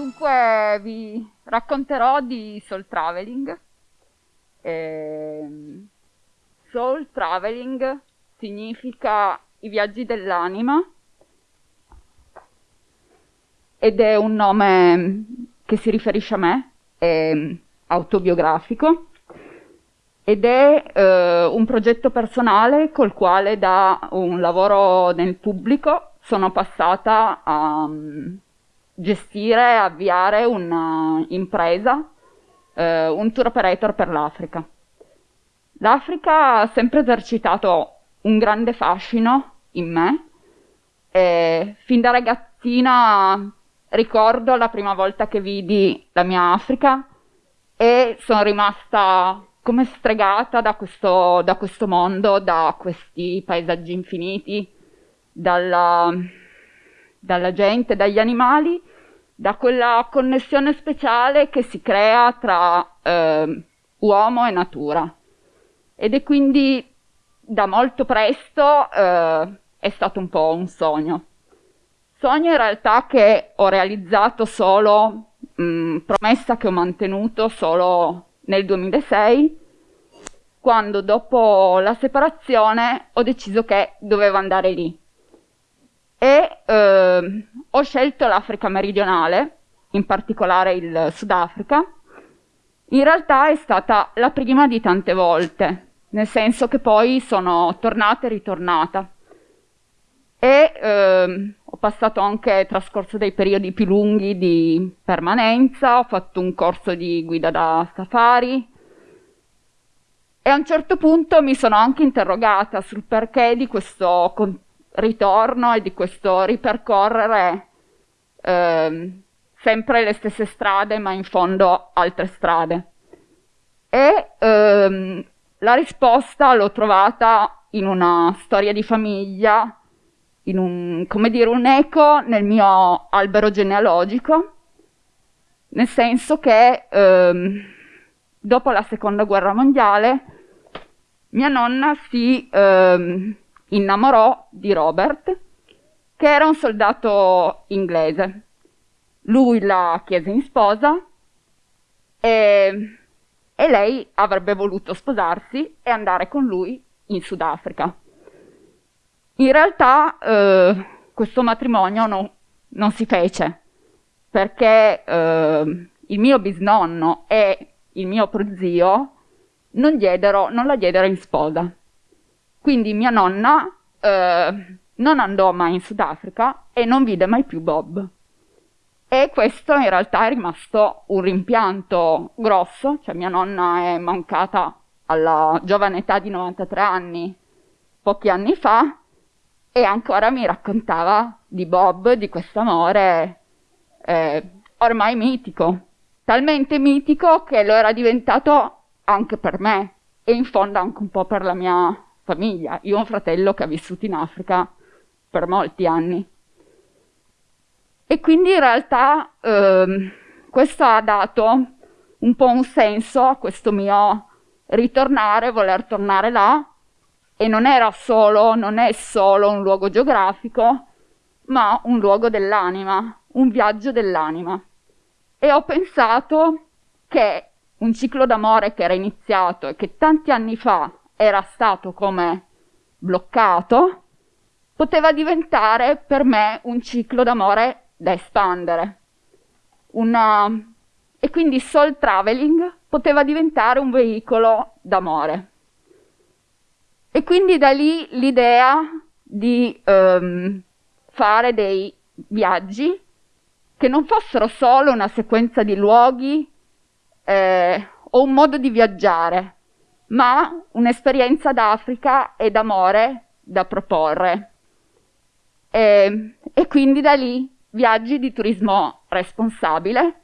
Dunque vi racconterò di soul traveling. Eh, soul traveling significa i viaggi dell'anima. Ed è un nome che si riferisce a me, è autobiografico. Ed è eh, un progetto personale col quale da un lavoro nel pubblico. Sono passata a um, gestire, avviare un'impresa, eh, un tour operator per l'Africa. L'Africa ha sempre esercitato un grande fascino in me e fin da ragazzina ricordo la prima volta che vidi la mia Africa e sono rimasta come stregata da questo, da questo mondo, da questi paesaggi infiniti, dalla, dalla gente, dagli animali, da quella connessione speciale che si crea tra eh, uomo e natura. Ed è quindi da molto presto eh, è stato un po' un sogno. Sogno in realtà che ho realizzato solo, mh, promessa che ho mantenuto solo nel 2006, quando dopo la separazione ho deciso che dovevo andare lì e eh, ho scelto l'Africa meridionale, in particolare il Sudafrica. In realtà è stata la prima di tante volte, nel senso che poi sono tornata e ritornata. E eh, ho passato anche trascorso dei periodi più lunghi di permanenza, ho fatto un corso di guida da safari e a un certo punto mi sono anche interrogata sul perché di questo ritorno e di questo ripercorrere eh, sempre le stesse strade, ma in fondo altre strade. E ehm, la risposta l'ho trovata in una storia di famiglia, in un, come dire, un eco nel mio albero genealogico, nel senso che ehm, dopo la seconda guerra mondiale mia nonna si ehm, innamorò di Robert, che era un soldato inglese. Lui la chiese in sposa e, e lei avrebbe voluto sposarsi e andare con lui in Sudafrica. In realtà eh, questo matrimonio no, non si fece perché eh, il mio bisnonno e il mio prozio non, diedero, non la diedero in sposa. Quindi mia nonna eh, non andò mai in Sudafrica e non vide mai più Bob. E questo in realtà è rimasto un rimpianto grosso, cioè mia nonna è mancata alla giovane età di 93 anni pochi anni fa e ancora mi raccontava di Bob, di questo amore eh, ormai mitico, talmente mitico che lo era diventato anche per me e in fondo anche un po' per la mia famiglia. Io ho un fratello che ha vissuto in Africa per molti anni. E quindi in realtà ehm, questo ha dato un po' un senso a questo mio ritornare, voler tornare là, e non era solo, non è solo un luogo geografico, ma un luogo dell'anima, un viaggio dell'anima. E ho pensato che un ciclo d'amore che era iniziato e che tanti anni fa era stato come bloccato, poteva diventare per me un ciclo d'amore da espandere. Una... E quindi soul traveling poteva diventare un veicolo d'amore. E quindi da lì l'idea di um, fare dei viaggi che non fossero solo una sequenza di luoghi eh, o un modo di viaggiare, ma un'esperienza d'Africa e d'amore da proporre. E, e quindi da lì viaggi di turismo responsabile,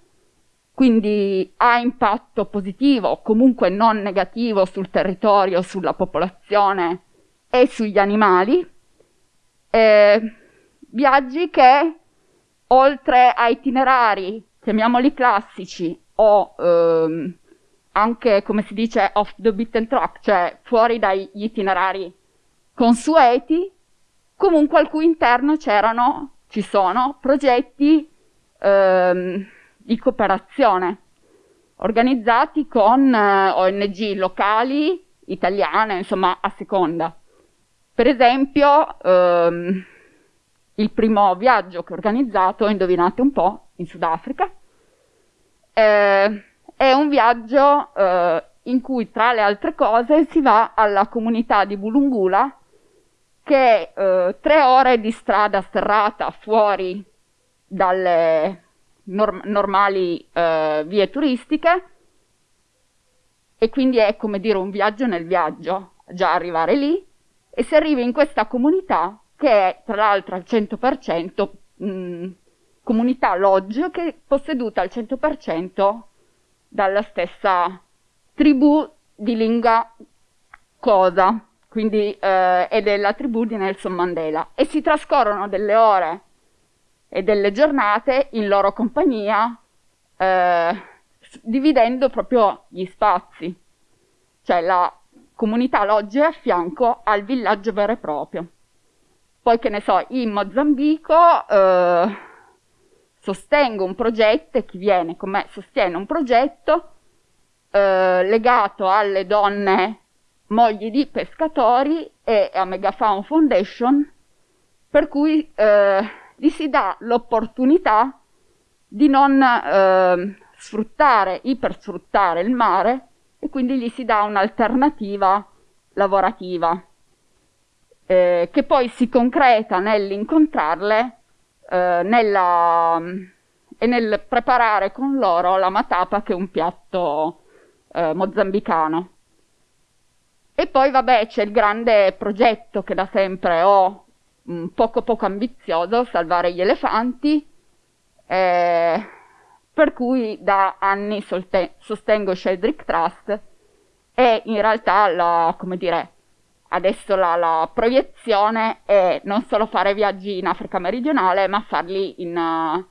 quindi ha impatto positivo comunque non negativo sul territorio, sulla popolazione e sugli animali. E viaggi che oltre a itinerari, chiamiamoli classici, o ehm, anche, come si dice, off the beaten track, cioè fuori dagli itinerari consueti, comunque al cui interno c'erano, ci sono progetti ehm, di cooperazione, organizzati con eh, ONG locali, italiane, insomma a seconda. Per esempio, ehm, il primo viaggio che ho organizzato, indovinate un po', in Sudafrica, eh, è un viaggio eh, in cui tra le altre cose si va alla comunità di Bulungula, che è eh, tre ore di strada sterrata fuori dalle norm- normali eh, vie turistiche. E quindi è come dire un viaggio nel viaggio, già arrivare lì. E si arriva in questa comunità che è tra l'altro al 100% mh, comunità lodge che è posseduta al 100% dalla stessa tribù di lingua cosa, quindi eh, è della tribù di Nelson Mandela. E si trascorrono delle ore e delle giornate in loro compagnia eh, dividendo proprio gli spazi, cioè la comunità logge a fianco al villaggio vero e proprio. Poi che ne so, in Mozambico eh, sostengo un progetto e chi viene con me sostiene un progetto eh, legato alle donne mogli di pescatori e a Megafaun Foundation, per cui eh, gli si dà l'opportunità di non eh, sfruttare, ipersfruttare il mare e quindi gli si dà un'alternativa lavorativa eh, che poi si concreta nell'incontrarle eh, nella, e nel preparare con loro la matapa che è un piatto eh, mozambicano. E poi vabbè c'è il grande progetto che da sempre ho, un poco poco ambizioso, salvare gli elefanti, eh, per cui da anni sostengo Sheldrick Trust e in realtà la, come dire, adesso la, la, proiezione è non solo fare viaggi in Africa meridionale, ma farli in, uh,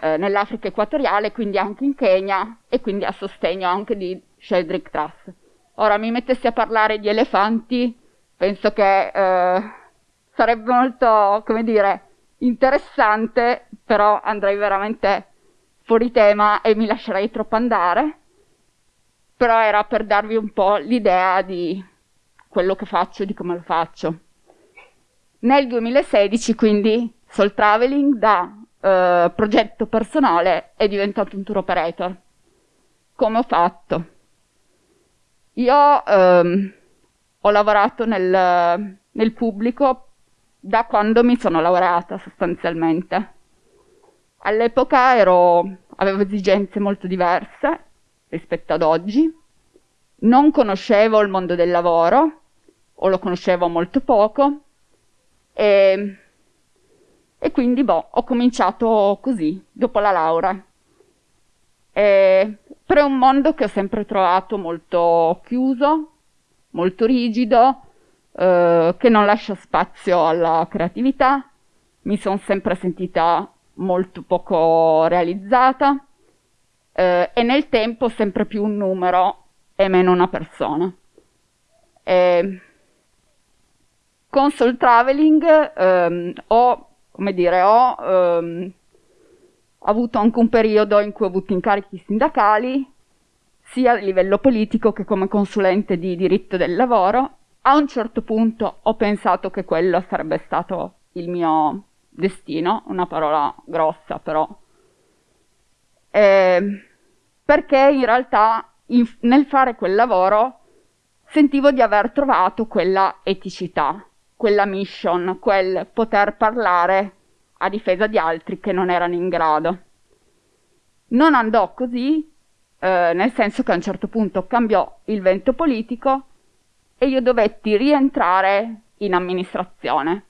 eh, nell'Africa equatoriale, quindi anche in Kenya e quindi a sostegno anche di Sheldrick Trust. Ora mi mettessi a parlare di elefanti, penso che eh, sarebbe molto, come dire, interessante, però andrei veramente fuori tema e mi lascerei troppo andare. Però era per darvi un po' l'idea di quello che faccio di come lo faccio. Nel 2016, quindi, Soul Traveling da eh, progetto personale è diventato un tour operator. Come ho fatto? Io ehm, ho lavorato nel, nel pubblico da quando mi sono laureata sostanzialmente. All'epoca avevo esigenze molto diverse rispetto ad oggi, non conoscevo il mondo del lavoro, o lo conoscevo molto poco, e, e quindi boh, ho cominciato così, dopo la laurea. E, però è un mondo che ho sempre trovato molto chiuso, molto rigido, eh, che non lascia spazio alla creatività. Mi sono sempre sentita molto poco realizzata eh, e nel tempo sempre più un numero e meno una persona. E con Soul Traveling ehm, ho, dire, ho ehm, avuto anche un periodo in cui ho avuto incarichi sindacali, sia a livello politico che come consulente di diritto del lavoro. A un certo punto ho pensato che quello sarebbe stato il mio destino, una parola grossa però, eh, perché in realtà in, nel fare quel lavoro sentivo di aver trovato quella eticità, quella mission, quel poter parlare a difesa di altri che non erano in grado. Non andò così, eh, nel senso che a un certo punto cambiò il vento politico e io dovetti rientrare in amministrazione.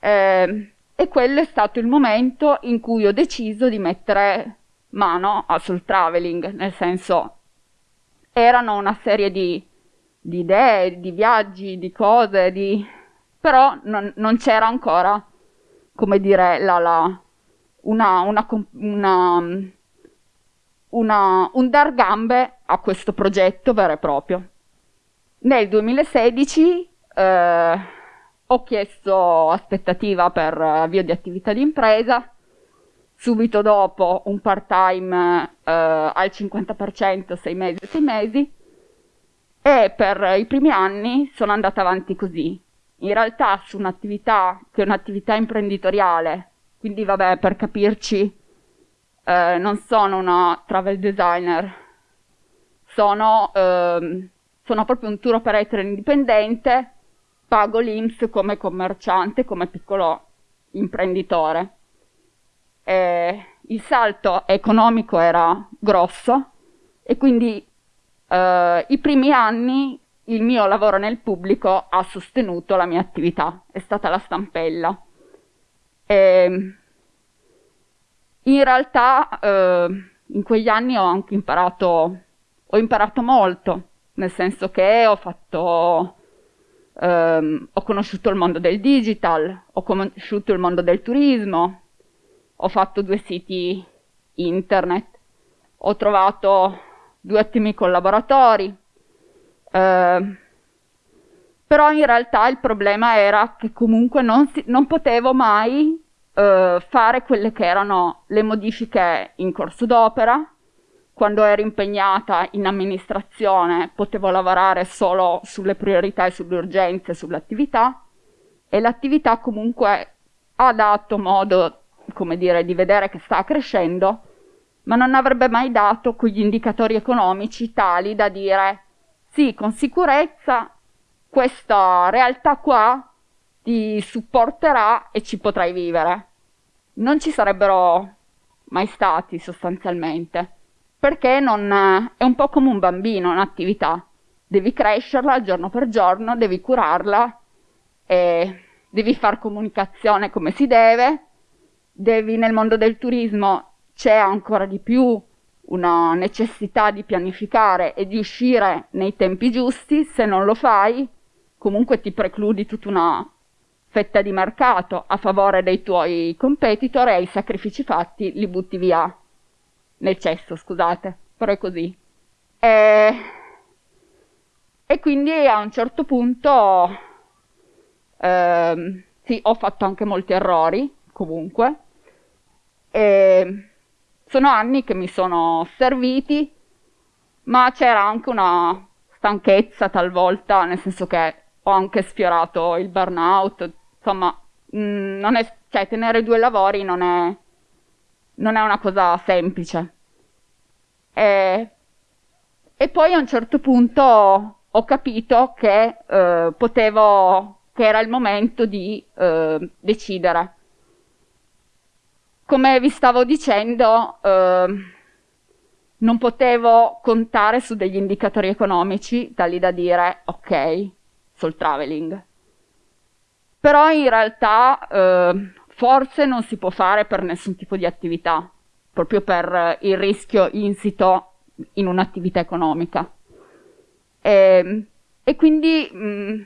Eh, e quello è stato il momento in cui ho deciso di mettere mano sul traveling, nel senso erano una serie di, di idee, di viaggi, di cose, di... però non, non c'era ancora come dire, la, la, una, una, una, un dar gambe a questo progetto vero e proprio. Nel 2016 eh, ho chiesto aspettativa per avvio di attività di impresa, subito dopo un part-time eh, al 50%, 6 mesi, 6 mesi, e per i primi anni sono andata avanti così. In realtà su un'attività che è un'attività imprenditoriale, quindi vabbè, per capirci, eh, non sono una travel designer, sono, eh, sono proprio un tour operator indipendente, pago l'IMS come commerciante, come piccolo imprenditore. E il salto economico era grosso e quindi eh, i primi anni il mio lavoro nel pubblico ha sostenuto la mia attività, è stata la stampella. E in realtà eh, in quegli anni ho anche imparato, ho imparato molto, nel senso che ho fatto, ehm, ho conosciuto il mondo del digital, ho conosciuto il mondo del turismo, ho fatto due siti internet, ho trovato due ottimi collaboratori, eh, però in realtà il problema era che comunque non, si, non potevo mai eh, fare quelle che erano le modifiche in corso d'opera. Quando ero impegnata in amministrazione potevo lavorare solo sulle priorità e sulle urgenze, sull'attività e l'attività comunque ha dato modo, come dire, di vedere che sta crescendo, ma non avrebbe mai dato quegli indicatori economici tali da dire sì, con sicurezza questa realtà qua ti supporterà e ci potrai vivere. Non ci sarebbero mai stati sostanzialmente, perché non, è un po' come un bambino, un'attività. Devi crescerla giorno per giorno, devi curarla, e devi fare comunicazione come si deve, devi nel mondo del turismo c'è ancora di più una necessità di pianificare e di uscire nei tempi giusti, se non lo fai comunque ti precludi tutta una fetta di mercato a favore dei tuoi competitor e i sacrifici fatti li butti via nel cesso, scusate, però è così. E, e quindi a un certo punto eh, sì, ho fatto anche molti errori, comunque, e sono anni che mi sono serviti, ma c'era anche una stanchezza talvolta, nel senso che ho anche sfiorato il burnout, insomma, mh, mm, è, cioè, tenere due lavori non è, non è una cosa semplice. E, e, poi a un certo punto ho capito che eh, potevo, che era il momento di eh, decidere. Come vi stavo dicendo, eh, non potevo contare su degli indicatori economici tali da dire ok, sul traveling. Però in realtà eh, forse non si può fare per nessun tipo di attività, proprio per il rischio insito in un'attività economica. E, ehm, e quindi mh, mm,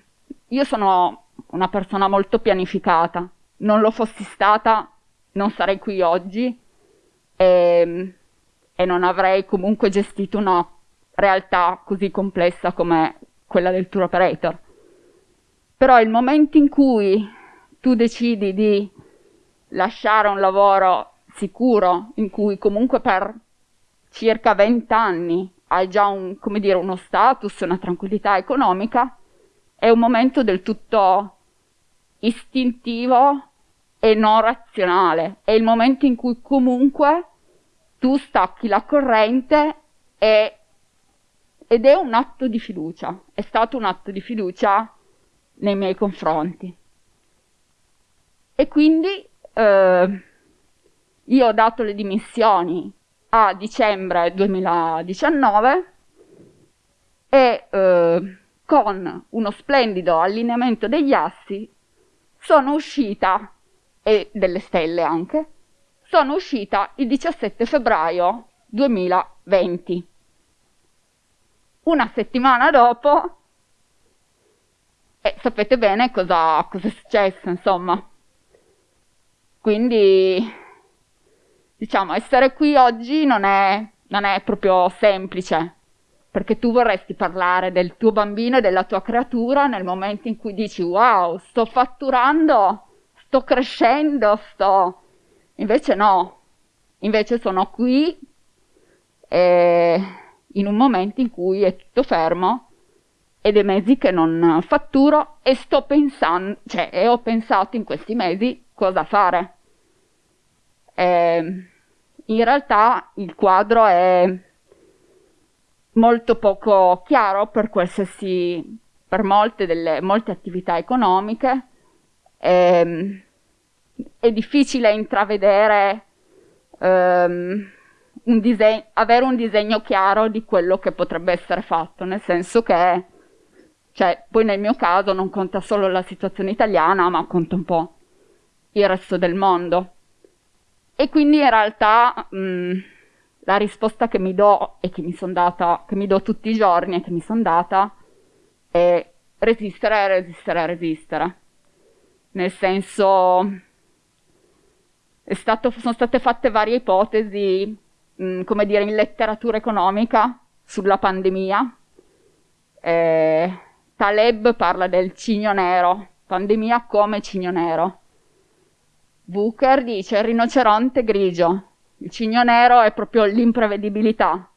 io sono una persona molto pianificata, non lo fossi stata non sarei qui oggi e, ehm, e non avrei comunque gestito una realtà così complessa come quella del tour operator. Però il momento in cui tu decidi di lasciare un lavoro sicuro, in cui comunque per circa 20 anni hai già un, dire, uno status, una tranquillità economica, è un momento del tutto istintivo e non razionale. È il momento in cui comunque tu stacchi la corrente e, ed è un atto di fiducia. È stato un atto di fiducia nei miei confronti. E quindi eh, io ho dato le dimissioni a dicembre 2019 e eh, con uno splendido allineamento degli assi sono uscita, e delle stelle anche, sono uscita il 17 febbraio 2020. Una settimana dopo e sapete bene cosa, cosa è successo, insomma. Quindi, diciamo, essere qui oggi non è, non è proprio semplice, perché tu vorresti parlare del tuo bambino e della tua creatura nel momento in cui dici wow, sto fatturando, sto crescendo, sto... Invece no, Invece sono qui eh, in un momento in cui è tutto fermo ed è mesi che non fatturo e sto pensando, cioè, e ho pensato in questi mesi cosa fare. Eh, in realtà il quadro è molto poco chiaro per qualsiasi, per molte, delle, molte attività economiche. Eh, è difficile intravedere um, un diseg- avere un disegno chiaro di quello che potrebbe essere fatto, nel senso che, cioè, poi nel mio caso non conta solo la situazione italiana, ma conta un po' il resto del mondo. E quindi in realtà mh, la risposta che mi do e che mi sono data, che mi do tutti i giorni e che mi sono data è resistere, resistere, resistere. Nel senso, stato, sono state fatte varie ipotesi mh, mm, come dire, in letteratura economica sulla pandemia. Eh, Taleb parla del cigno nero, pandemia come cigno nero. Booker dice il rinoceronte grigio, il cigno nero è proprio l'imprevedibilità.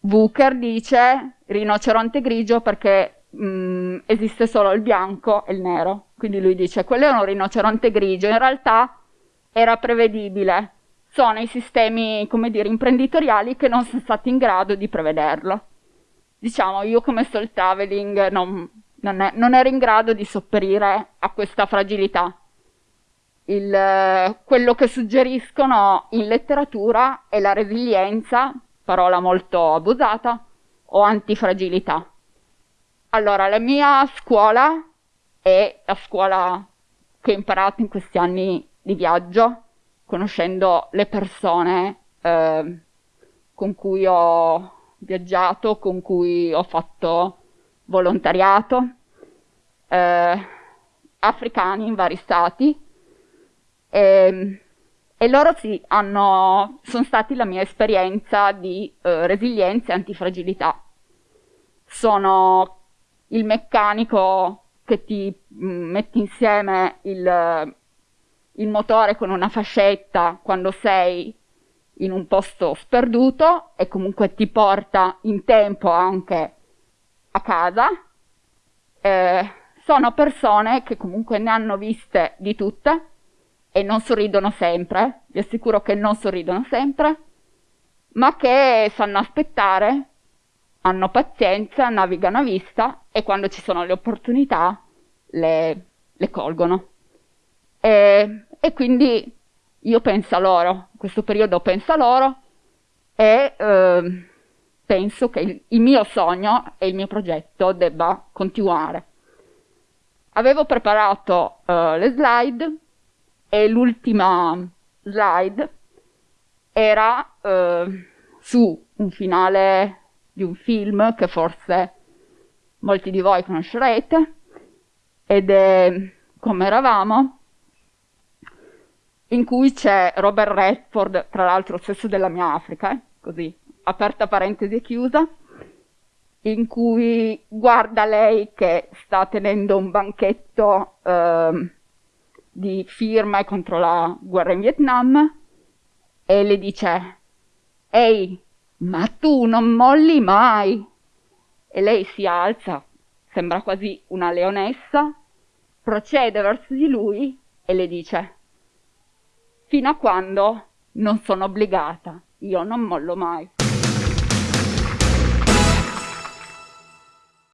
Booker dice rinoceronte grigio perché mh, mm, esiste solo il bianco e il nero. Quindi lui dice quello è un rinoceronte grigio, in realtà era prevedibile sono i sistemi, come dire, imprenditoriali che non sono stati in grado di prevederlo. Diciamo, io come soul traveling non, non, è, non ero in grado di sopperire a questa fragilità. Il, quello che suggeriscono in letteratura è la resilienza, parola molto abusata, o antifragilità. Allora, la mia scuola è la scuola che ho imparato in questi anni di viaggio, conoscendo le persone eh, con cui ho viaggiato, con cui ho fatto volontariato, eh, africani in vari stati. E, ehm, e loro sì, hanno, sono stati la mia esperienza di eh, resilienza e antifragilità. Sono il meccanico che ti mm, mette insieme il, il motore con una fascetta quando sei in un posto sperduto e comunque ti porta in tempo anche a casa. Eh, sono persone che comunque ne hanno viste di tutte e non sorridono sempre, vi assicuro che non sorridono sempre, ma che sanno aspettare, hanno pazienza, navigano a vista e quando ci sono le opportunità le, le colgono. E, e quindi io penso a loro, in questo periodo penso a loro e eh, penso che il, il, mio sogno e il mio progetto debba continuare. Avevo preparato eh, le slide e l'ultima slide era eh, su un finale di un film che forse molti di voi conoscerete ed è Come eravamo in cui c'è Robert Redford, tra l'altro stesso della mia Africa, eh? così, aperta parentesi e chiusa, in cui guarda lei che sta tenendo un banchetto eh, di firme contro la guerra in Vietnam e le dice Ehi, ma tu non molli mai! E lei si alza, sembra quasi una leonessa, procede verso di lui e le dice fino a quando non sono obbligata. Io non mollo mai.